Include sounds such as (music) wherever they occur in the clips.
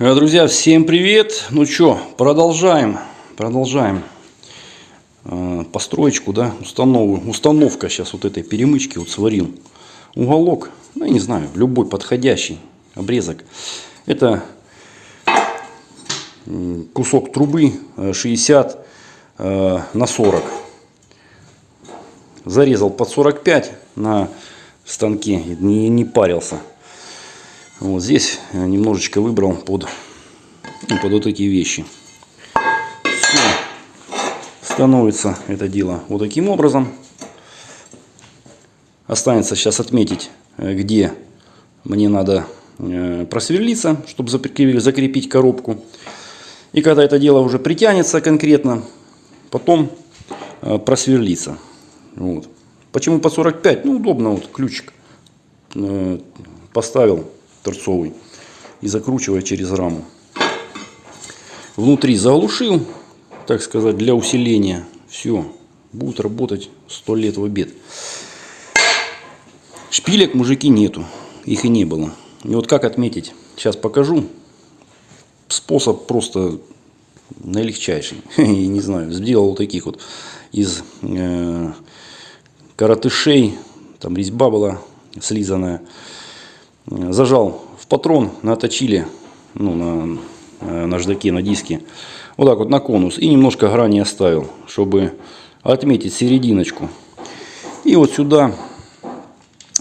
Э, Друзья, всем привет! Ну что, продолжаем, продолжаем э, построечку, да, установу, установка сейчас вот этой перемычки, вот сварил уголок, ну, я не знаю, любой подходящий обрезок. Это кусок трубы э, 60 э, на 40. Зарезал под 45 на станке, не, не парился. Вот здесь немножечко выбрал под, ну, под вот эти вещи. Все. Становится это дело вот таким образом. Останется сейчас отметить, э, где мне надо э, просверлиться, чтобы закрепить, коробку. И когда это дело уже притянется конкретно, потом э, просверлиться. Вот. Почему по 45? Ну, удобно, вот ключик поставил торцовый и закручивая через раму. Внутри заглушил, так сказать, для усиления. Все, будет работать 100 лет в обед. Шпилек, мужики, нету. Их и не было. И вот как отметить, сейчас покажу. Способ просто наилегчайший. (laughs) Не знаю, сделал вот таких вот из э, коротышей. Там резьба была слизанная. Зажал в патрон, наточили ну, на э, наждаке, на диске. Вот так вот на конус. И немножко грани оставил, чтобы отметить серединочку. И вот сюда.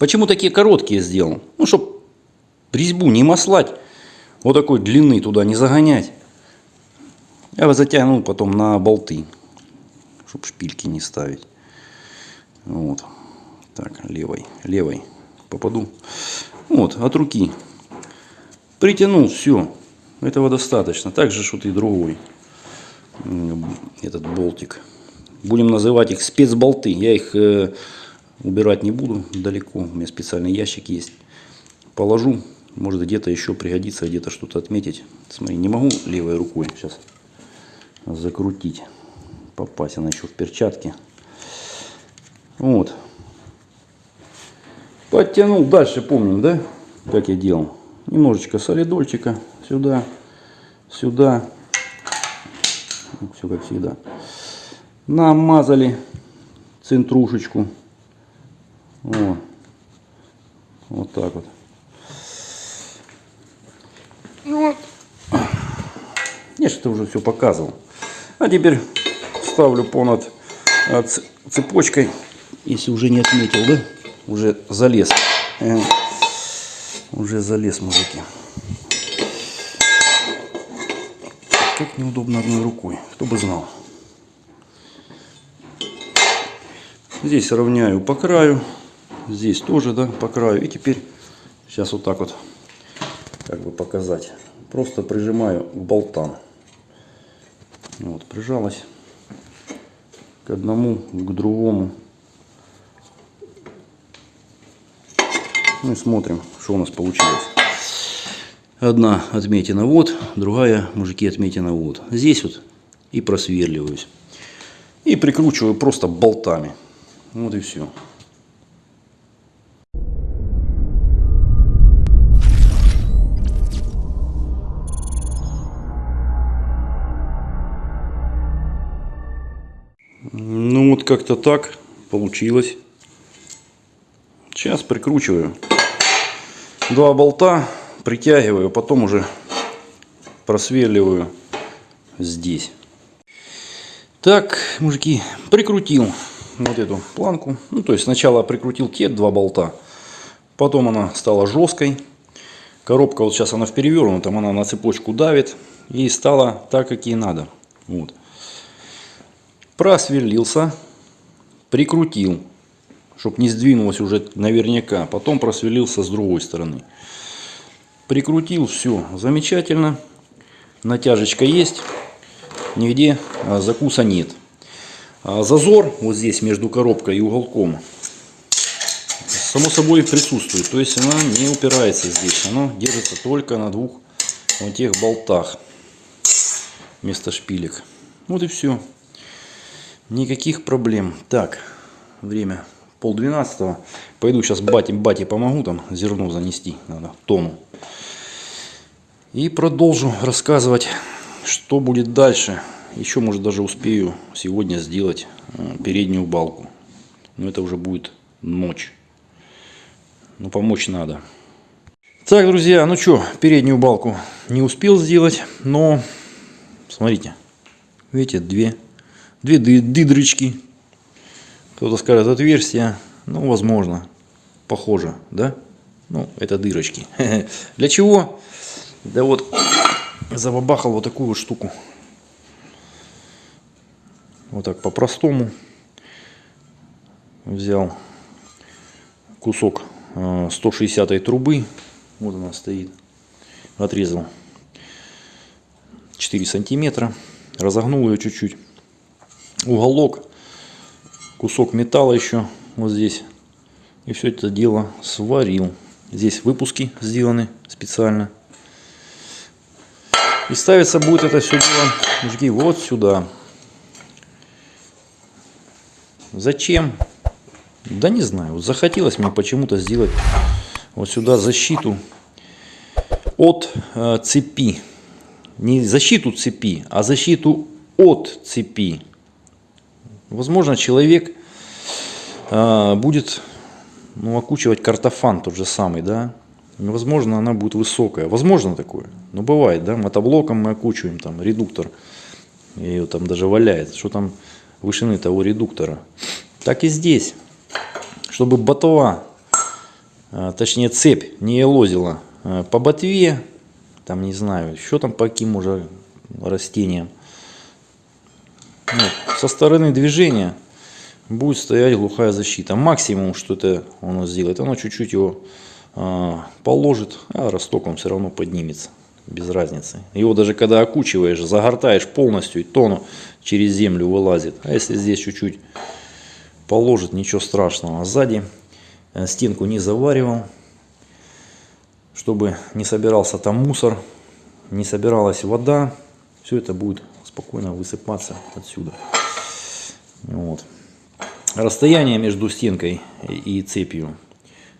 Почему такие короткие сделал? Ну, чтобы резьбу не маслать. Вот такой длины туда не загонять. Я его затянул потом на болты. Чтобы шпильки не ставить. Вот. Так, левой, левой попаду. Вот, от руки. Притянул, все. Этого достаточно. Также что и другой. Этот болтик. Будем называть их спецболты. Я их э, убирать не буду далеко. У меня специальный ящик есть. Положу. Может где-то еще пригодится, где-то что-то отметить. Смотри, не могу левой рукой сейчас закрутить. Попасть она еще в перчатки. Вот. Подтянул. Дальше помним, да? Как я делал. Немножечко солидольчика сюда, сюда. Все как всегда. Намазали центрушечку. Вот. Вот так вот. Вот. Я же это уже все показывал. А теперь ставлю понад э, цепочкой, если уже не отметил, да? Уже залез. Э, уже залез, мужики. Как неудобно одной рукой. Кто бы знал. Здесь равняю по краю. Здесь тоже, да, по краю. И теперь сейчас вот так вот, как бы показать. Просто прижимаю к болтам. Вот, прижалась к одному, к другому. Ну и смотрим, что у нас получилось. Одна отметина вот, другая, мужики, отметина вот. Здесь вот и просверливаюсь. И прикручиваю просто болтами. Вот и все. Ну вот как-то так получилось. Сейчас прикручиваю два болта, притягиваю, потом уже просверливаю здесь. Так, мужики, прикрутил вот эту планку. Ну, то есть сначала прикрутил те два болта, потом она стала жесткой. Коробка вот сейчас она в перевернутом, она на цепочку давит и стала так, как ей надо. Вот. Просверлился, прикрутил чтобы не сдвинулось уже наверняка. Потом просверлился с другой стороны. Прикрутил, все замечательно. Натяжечка есть, нигде а, закуса нет. А зазор вот здесь между коробкой и уголком само собой присутствует. То есть она не упирается здесь. Она держится только на двух вот тех болтах вместо шпилек. Вот и все. Никаких проблем. Так, время пол двенадцатого. Пойду сейчас бате, бате помогу там зерно занести. Надо Тому. И продолжу рассказывать, что будет дальше. Еще, может, даже успею сегодня сделать э, переднюю балку. Но это уже будет ночь. Но помочь надо. Так, друзья, ну что, переднюю балку не успел сделать, но смотрите, видите, две, две дыдрочки. Кто-то скажет отверстия, ну, возможно, похоже, да? Ну, это дырочки. (laughs) Для чего? Да вот, забабахал вот такую вот штуку. Вот так по-простому. Взял кусок 160 э, трубы. Вот она стоит. Отрезал 4 сантиметра. Разогнул ее чуть-чуть. Уголок. Кусок металла еще вот здесь. И все это дело сварил. Здесь выпуски сделаны специально. И ставится будет это все дело, мужики, вот сюда. Зачем? Да не знаю. Захотелось мне почему-то сделать вот сюда защиту от э, цепи. Не защиту цепи, а защиту от цепи. Возможно, человек э, будет ну, окучивать картофан тот же самый, да, возможно, она будет высокая. Возможно такое. Но бывает, да, мотоблоком мы окучиваем, там, редуктор, ее там даже валяет. Что там вышины того редуктора. Так и здесь. Чтобы ботва, а, точнее цепь, не лозила а, по ботве, там не знаю, еще там по каким уже растениям. Вот. Со стороны движения будет стоять глухая защита. Максимум, что это оно сделает, оно чуть-чуть его э, положит, а росток он все равно поднимется. Без разницы. Его даже когда окучиваешь, загортаешь полностью, и тону через землю вылазит. А если здесь чуть-чуть положит, ничего страшного. А сзади э, стенку не заваривал, чтобы не собирался там мусор, не собиралась вода. Все это будет спокойно высыпаться отсюда. Вот. Расстояние между стенкой и цепью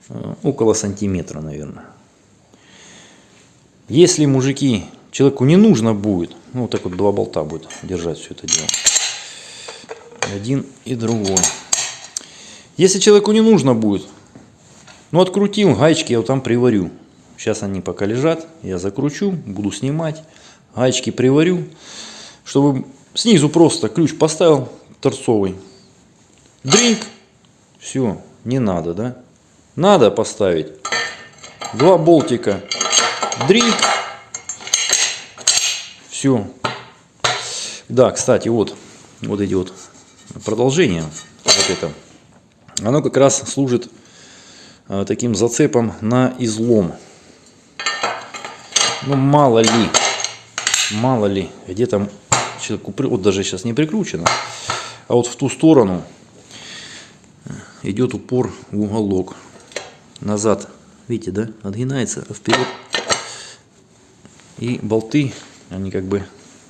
э, около сантиметра, наверное. Если мужики, человеку не нужно будет, ну вот так вот два болта будет держать все это дело. Один и другой. Если человеку не нужно будет, ну открутил, гаечки я вот там приварю. Сейчас они пока лежат, я закручу, буду снимать, гаечки приварю, чтобы снизу просто ключ поставил торцовый, Дринк. Все, не надо, да? Надо поставить. Два болтика. Дринк. Все. Да, кстати, вот, вот вот продолжение. Вот это. Оно как раз служит а, таким зацепом на излом. Ну, мало ли, мало ли, где там человеку, вот даже сейчас не прикручено, а вот в ту сторону идет упор в уголок. Назад, видите, да, отгинается, а вперед. И болты, они как бы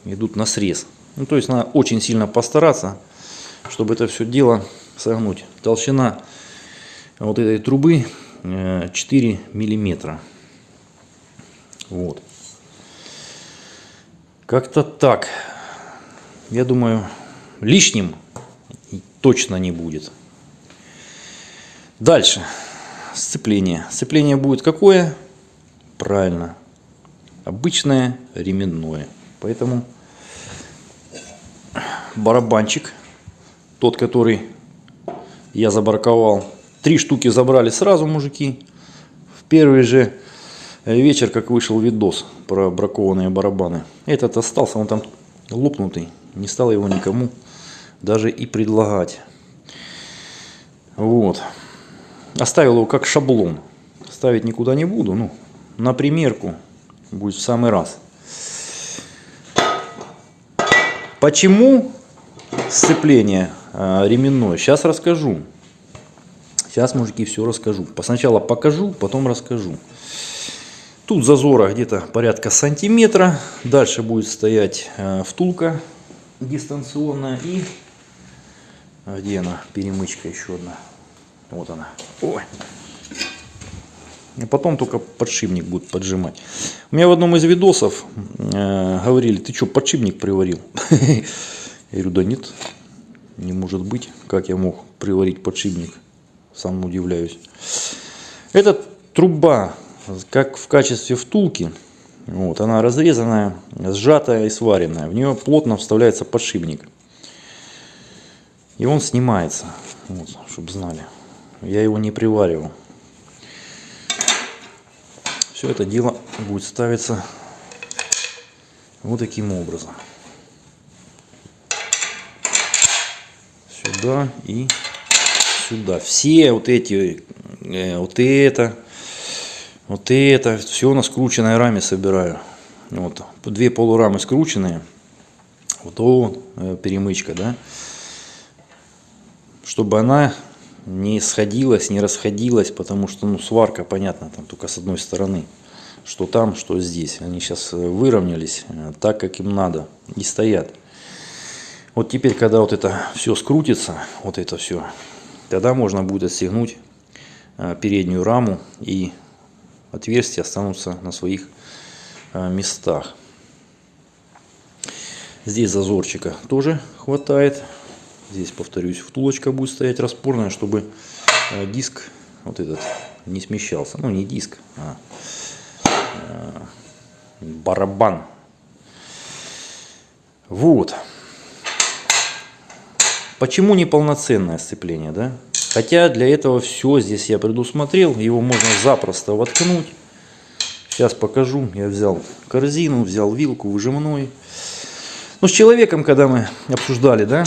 идут на срез. Ну, то есть надо очень сильно постараться, чтобы это все дело согнуть. Толщина вот этой трубы 4 э, миллиметра. Вот. Как-то так. Я думаю, лишним точно не будет. Дальше. Сцепление. Сцепление будет какое? Правильно. Обычное ременное. Поэтому барабанчик, тот, который я забраковал, три штуки забрали сразу мужики. В первый же вечер, как вышел видос про бракованные барабаны. Этот остался, он там лопнутый. Не стал его никому даже и предлагать. Вот. Оставил его как шаблон. Ставить никуда не буду. Ну, на примерку будет в самый раз. Почему сцепление э, ременное? Сейчас расскажу. Сейчас, мужики, все расскажу. Сначала покажу, потом расскажу. Тут зазора где-то порядка сантиметра. Дальше будет стоять э, втулка дистанционная. И где она? Перемычка еще одна. Вот она. Ой. И потом только подшипник будет поджимать. У меня в одном из видосов э, говорили, ты что, подшипник приварил? (laughs) Я говорю, да нет, не может быть. Как я мог приварить подшипник? Сам удивляюсь. Это труба, как в качестве втулки. Вот, она разрезанная, сжатая и сваренная. В нее плотно вставляется подшипник. И он снимается, вот, чтобы знали. Я его не приваривал. Все это дело будет ставиться вот таким образом. Сюда и сюда. Все вот эти, э, вот это, вот это, все на скрученной раме собираю. Вот, две полурамы скрученные. Вот то э, перемычка, да. Чтобы она не сходилась, не расходилась, потому что ну, сварка, понятно, там только с одной стороны. Что там, что здесь. Они сейчас э, выровнялись э, так, как им надо. И стоят. Вот теперь, когда вот это все скрутится, вот это все, тогда можно будет отстегнуть переднюю раму и отверстия останутся на своих местах. Здесь зазорчика тоже хватает. Здесь, повторюсь, втулочка будет стоять распорная, чтобы э, диск вот этот не смещался. Ну, не диск, а э, барабан. Вот. Почему неполноценное сцепление, да? Хотя для этого все здесь я предусмотрел. Его можно запросто воткнуть. Сейчас покажу. Я взял корзину, взял вилку выжимной. Ну, с человеком, когда мы обсуждали, да,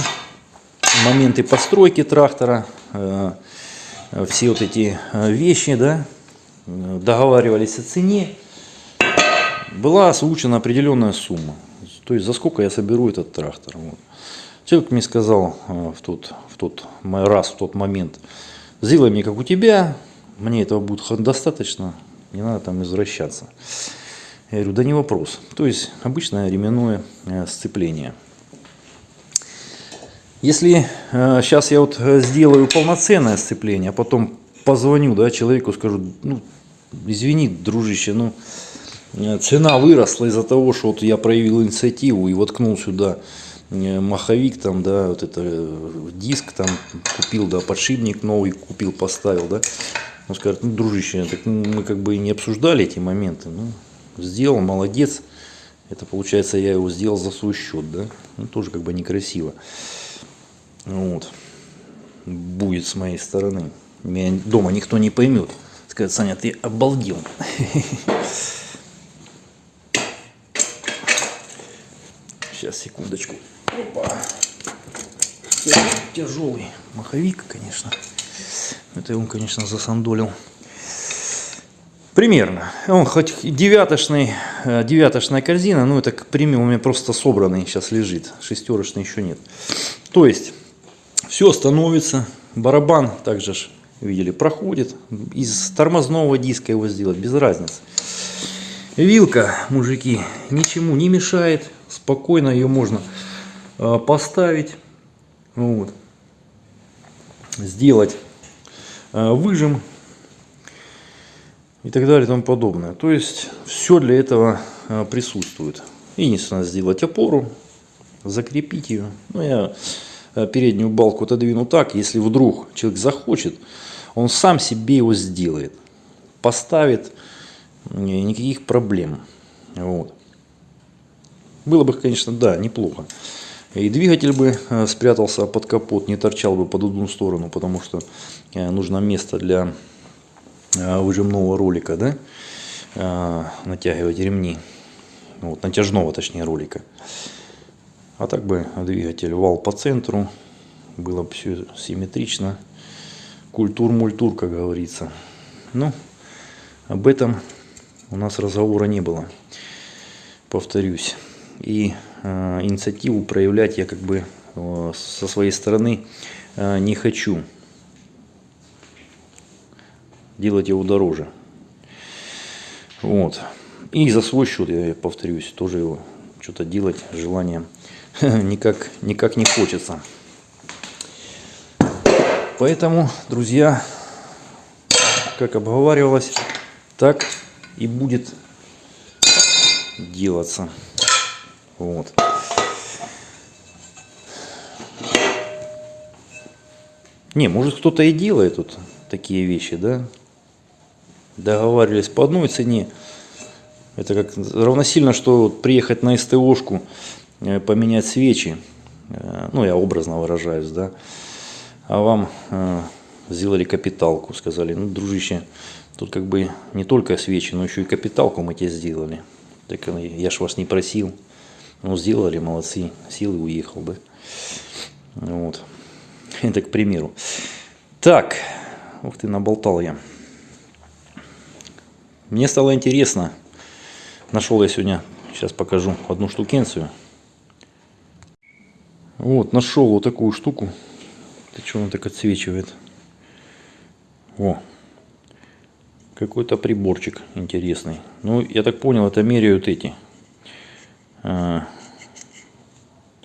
моменты постройки трактора, э, все вот эти э, вещи, да, договаривались о цене, была озвучена определенная сумма. То есть за сколько я соберу этот трактор. Вот. Человек мне сказал э, в тот, тот раз, в тот момент, сделай мне как у тебя, мне этого будет достаточно, не надо там извращаться. Я говорю, да не вопрос. То есть обычное ременное сцепление. Если э, сейчас я вот э, сделаю полноценное сцепление, а потом позвоню да, человеку, скажу, ну, извини, дружище, ну, э, цена выросла из-за того, что вот я проявил инициативу и воткнул сюда э, маховик, там, да, вот это диск там купил, да, подшипник новый купил, поставил, да. Он скажет, ну, дружище, так мы как бы и не обсуждали эти моменты, ну, сделал, молодец. Это получается, я его сделал за свой счет, да. Ну, тоже как бы некрасиво. Вот. Будет с моей стороны. Меня дома никто не поймет. Скажет, Саня, ты обалдел. (laughs) Сейчас, секундочку. Опа. Тяжелый маховик, конечно. Это он, конечно, засандолил. Примерно. Он хоть девятошный, э, девятошная корзина, но это к примеру у меня просто собранный сейчас лежит. Шестерочный еще нет. То есть все становится. Барабан также, видели, проходит. Из тормозного диска его сделать, без разницы. Вилка, мужики, ничему не мешает. Спокойно ее можно поставить. Вот. Сделать э, выжим и так далее и тому подобное. То есть все для этого э, присутствует. Единственное сделать опору, закрепить ее. Ну, я Э, переднюю балку отодвину так, если вдруг человек захочет, он сам себе его сделает, поставит, никаких проблем. Вот. Было бы, конечно, да, неплохо. И двигатель бы э, спрятался под капот, не торчал бы под одну сторону, потому что э, нужно место для выжимного ролика, да, натягивать ремни, вот, натяжного точнее ролика. А так бы двигатель вал по центру, было бы все симметрично. Культур-мультур, как говорится. Но об этом у нас разговора не было. Повторюсь. И э, инициативу проявлять я как бы э, со своей стороны э, не хочу. Делать его дороже. Вот. И за свой счет, я повторюсь, тоже его что-то делать желание (laughs) никак, никак не хочется. Поэтому, друзья, как обговаривалось, так и будет делаться. Вот. Не, может кто-то и делает тут такие вещи, да? Договаривались по одной цене. Это как равносильно, что приехать на СТОшку, э, поменять свечи. Э, ну, я образно выражаюсь, да. А вам э, сделали капиталку, сказали, ну, дружище, тут как бы не только свечи, но еще и капиталку мы тебе сделали. Так я ж вас не просил. Ну, сделали, молодцы, силы уехал бы. Вот. (laughs) Это к примеру. Так, ух ты, наболтал я. Мне стало интересно. Нашел я сегодня, сейчас покажу, одну штукенцию. Вот, нашел вот такую штуку. Ты что, он так отсвечивает? О, какой-то приборчик интересный. Ну, я так понял, это меряют эти. А,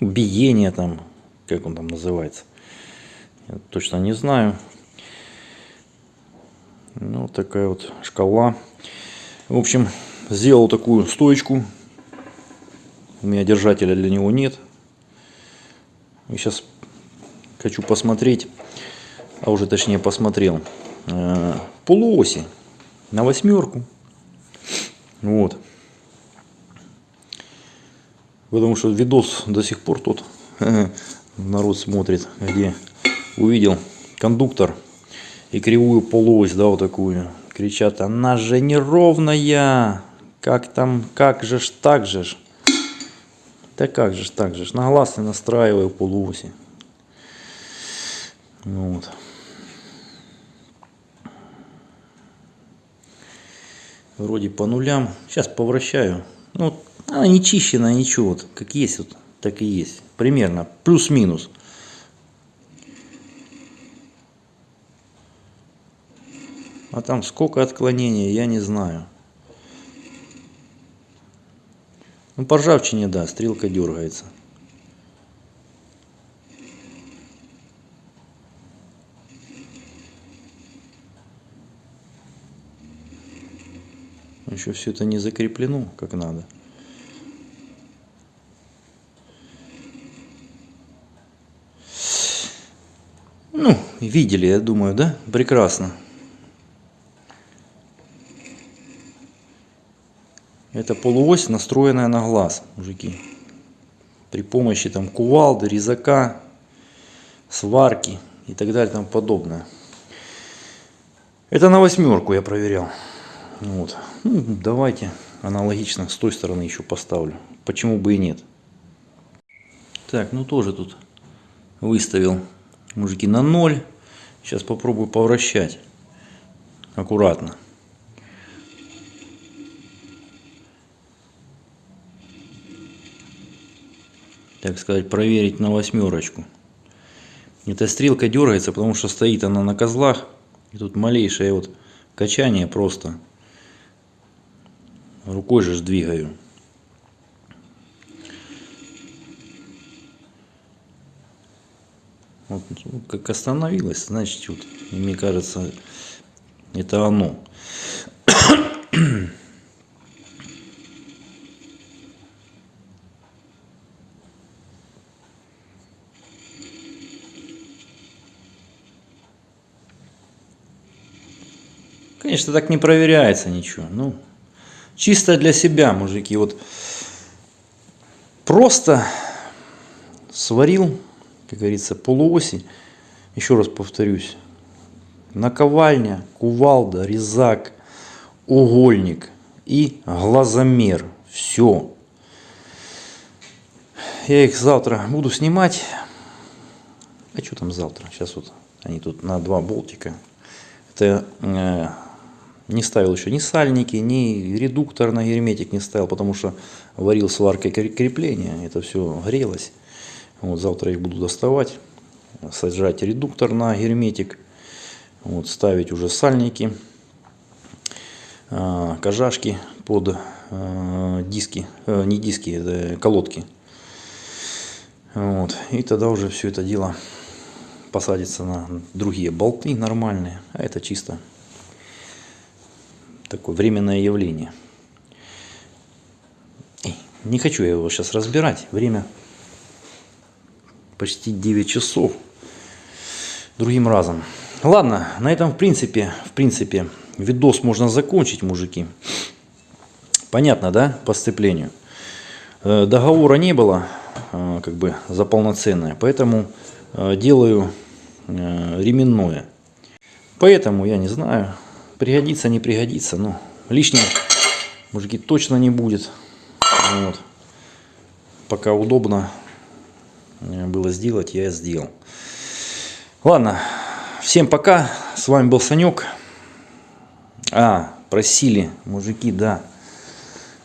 биение там, как он там называется. Я точно не знаю. Ну, вот такая вот шкала. В общем, сделал такую стоечку. У меня держателя для него нет. И сейчас хочу посмотреть, а уже точнее посмотрел, э, полуоси на восьмерку. Вот. Потому что видос до сих пор тут (laughs) народ смотрит, где увидел кондуктор и кривую полуось, да, вот такую. Кричат, она же неровная. Как там, как же ж, так же ж. Да как же ж, так же ж. На глаз настраиваю полуоси. Вот. Вроде по нулям. Сейчас повращаю. Ну, она не чищена, ничего. Вот, как есть, вот, так и есть. Примерно. Плюс-минус. А там сколько отклонений, я не знаю. Ну, по ржавчине, да, стрелка дергается. Еще все это не закреплено как надо. Ну, видели, я думаю, да? Прекрасно. Это полуось, настроенная на глаз, мужики. При помощи там кувалды, резака, сварки и так далее тому подобное. Это на восьмерку я проверял. Вот. Ну, давайте аналогично с той стороны еще поставлю. Почему бы и нет. Так, ну тоже тут выставил мужики на ноль. Сейчас попробую повращать аккуратно. так сказать, проверить на восьмерочку. Эта стрелка дергается, потому что стоит она на козлах. И тут малейшее вот качание просто. Рукой же двигаю. Вот, как остановилась, значит, вот, мне кажется, это оно. Конечно, так не проверяется ничего. Ну, чисто для себя, мужики. Вот просто сварил, как говорится, полуоси. Еще раз повторюсь. Наковальня, кувалда, резак, угольник и глазомер. Все. Я их завтра буду снимать. А что там завтра? Сейчас вот они тут на два болтика. Это э, не ставил еще ни сальники, ни редуктор на герметик не ставил, потому что варил сваркой крепления, это все грелось. Вот завтра их буду доставать, сажать редуктор на герметик, вот, ставить уже сальники, э, кожашки под э, диски, э, не диски, это колодки. Вот, и тогда уже все это дело посадится на другие болты нормальные, а это чисто такое временное явление. Не хочу я его сейчас разбирать. Время почти 9 часов. Другим разом. Ладно, на этом в принципе, в принципе, видос можно закончить, мужики. Понятно, да, по сцеплению? Э, Договора не было, э, как бы, за полноценное, поэтому э, делаю ременное. Поэтому, я не знаю, пригодится, не пригодится, но лишним, мужики, точно не будет. Вот. Пока удобно было сделать, я сделал. Ладно, всем пока. С вами был Санек. А, просили, мужики, да,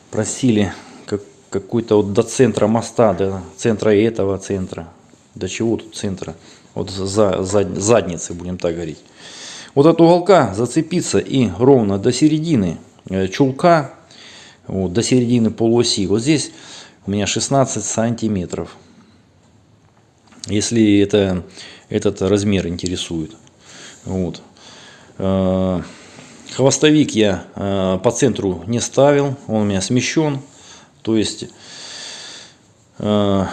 просили как, какой-то вот до центра моста, до центра этого центра. До чего тут центра? Вот за, за задницы, будем так говорить. Вот от уголка зацепиться и ровно до середины э, чулка, вот, до середины полуоси. Вот здесь у меня 16 сантиметров. Если это, этот размер интересует. Вот. Э, Хвостовик я э, по центру не ставил, он у меня смещен. То есть э,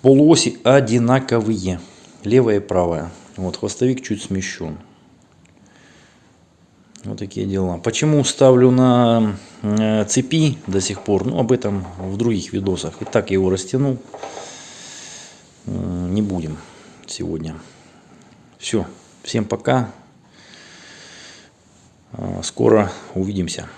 полуоси одинаковые, левая и правая. Вот хвостовик чуть смещен. Вот такие дела. Почему ставлю на цепи до сих пор? Ну, об этом в других видосах. И так его растянул. Э, Не будем сегодня. Все. Всем пока. Э, Скоро увидимся.